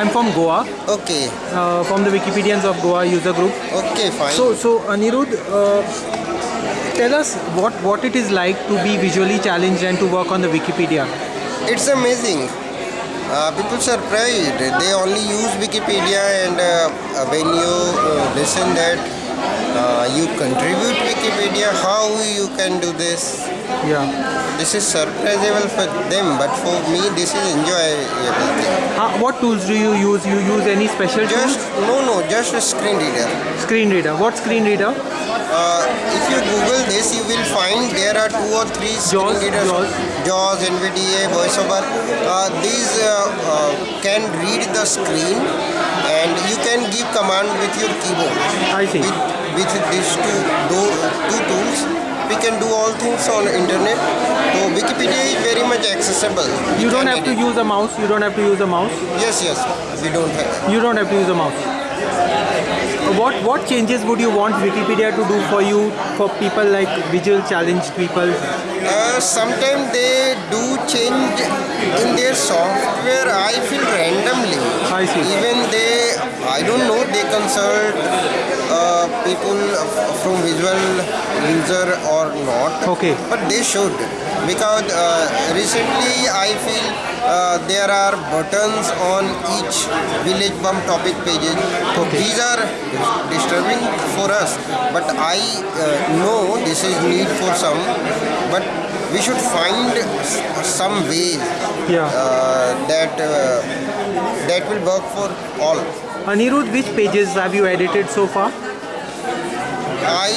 I'm from Goa, Okay, uh, from the Wikipedians of Goa user group. okay, fine. So, so Anirudh, uh, tell us what, what it is like to be visually challenged and to work on the Wikipedia. it's amazing. Uh, people surprised. They only use Wikipedia, and uh, when you uh, listen that uh, you contribute Wikipedia, how you can do this? Yeah. This is surprisable for them, but for me, this is enjoyable. Uh, what tools do you use? You use any special Just tools? no, no, just a screen reader. Screen reader. What screen reader? Uh, if you Google this, you will find there are two or three screen JAWS, readers. JAWS. NVDA, VoiceOver. Uh, these uh, uh, can read the screen, and you can give command with your keyboard. I see. With, with these two, two tools, we can do all things on internet. So Wikipedia is very much accessible. We You don't have to use a mouse. You don't have to use a mouse. Yes, yes, we don't have. You don't have to use a mouse. What what changes would you want Wikipedia to do for you for people like visual challenged people? Uh, sometimes they do change in their software. I feel randomly. I see. Even they, I don't know. They consult uh, people from visual user or not. Okay. But they should because uh, recently I feel uh, there are buttons on each village pump topic pages. Okay. These are disturbing for us, but I uh, know this is need for some, but we should find some ways Yeah. uh, that uh, that will work for all. Anirudh, which pages have you edited so far? I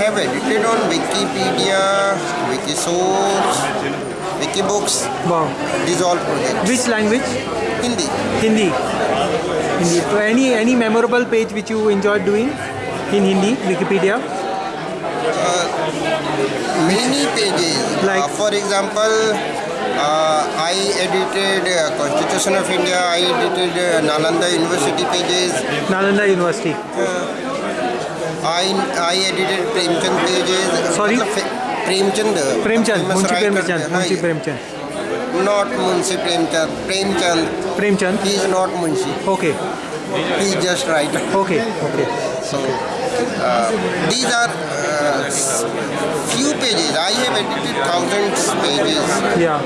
have edited on Wikipedia, Wikisource, Wikibooks. Wow. These all projects. Which language? Hindi. Hindi. Hindi. So any any memorable page which you enjoyed doing in Hindi, Wikipedia? Many pages. Like- Uh, for example, uh, I edited uh, Constitution of India, I edited uh, Nalanda University pages. Nalanda University. Uh, I, I edited Premchand pages. Sorry? Premchand. Premchand, Munshi Premchand, Munshi Premchand. Not Munshi Premchand, Premchand. Premchand? He is not Munshi. Okay. He just right. Okay, okay. So, uh, these are uh, thousands pages. Yeah.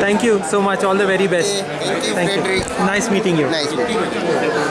Thank you so much. All the very best. Thank you, Thank you. Nice meeting you. Nice meeting you.